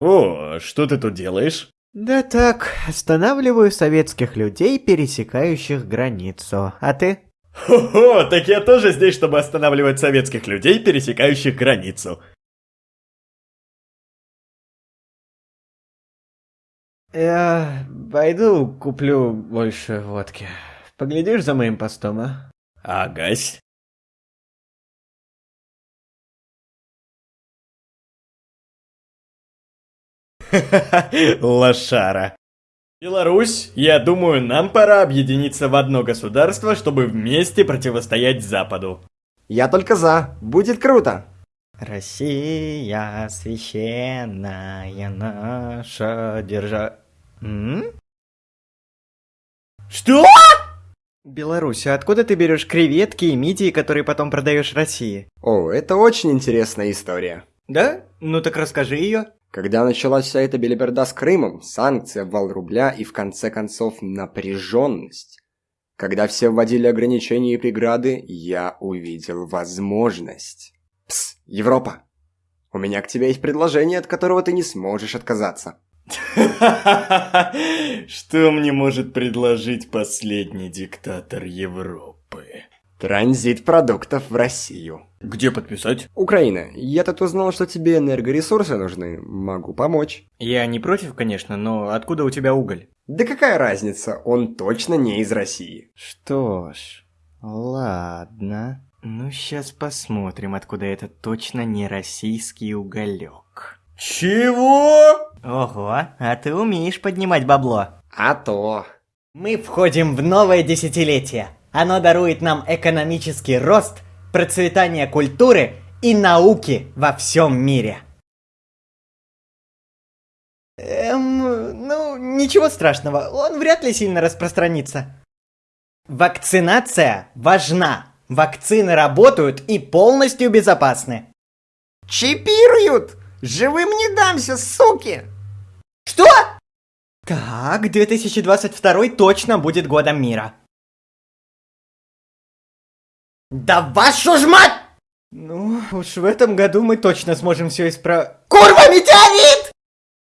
О, что ты тут делаешь? Да так, останавливаю советских людей, пересекающих границу. А ты? Хо-хо, так я тоже здесь, чтобы останавливать советских людей, пересекающих границу. Я пойду куплю больше водки. Поглядишь за моим постом, а? Агась. Лошара. Беларусь, я думаю, нам пора объединиться в одно государство, чтобы вместе противостоять Западу. Я только за. Будет круто. Россия священная наша держа... М? Что? Беларусь, а откуда ты берешь креветки и мидии, которые потом продаешь России? О, это очень интересная история. Да? Ну так расскажи ее. Когда началась вся эта белиберда с Крымом, санкции, обвал рубля и в конце концов напряженность, когда все вводили ограничения и преграды, я увидел возможность. Пс, Европа, у меня к тебе есть предложение, от которого ты не сможешь отказаться. Что мне может предложить последний диктатор Европы? Транзит продуктов в Россию. Где подписать? Украина, я тут узнал, что тебе энергоресурсы нужны. Могу помочь. Я не против, конечно, но откуда у тебя уголь? Да какая разница, он точно не из России. Что ж, ладно. Ну, сейчас посмотрим, откуда это точно не российский уголек. Чего? Ого, а ты умеешь поднимать бабло. А то. Мы входим в новое десятилетие. Оно дарует нам экономический рост, процветание культуры и науки во всем мире. Эм, ну, ничего страшного, он вряд ли сильно распространится. Вакцинация важна. Вакцины работают и полностью безопасны. Чипируют! Живым не дамся, суки! Что? Так, 2022 точно будет годом мира. Да вашу ж мать! Ну, уж в этом году мы точно сможем все исправить. Курва, метеорит!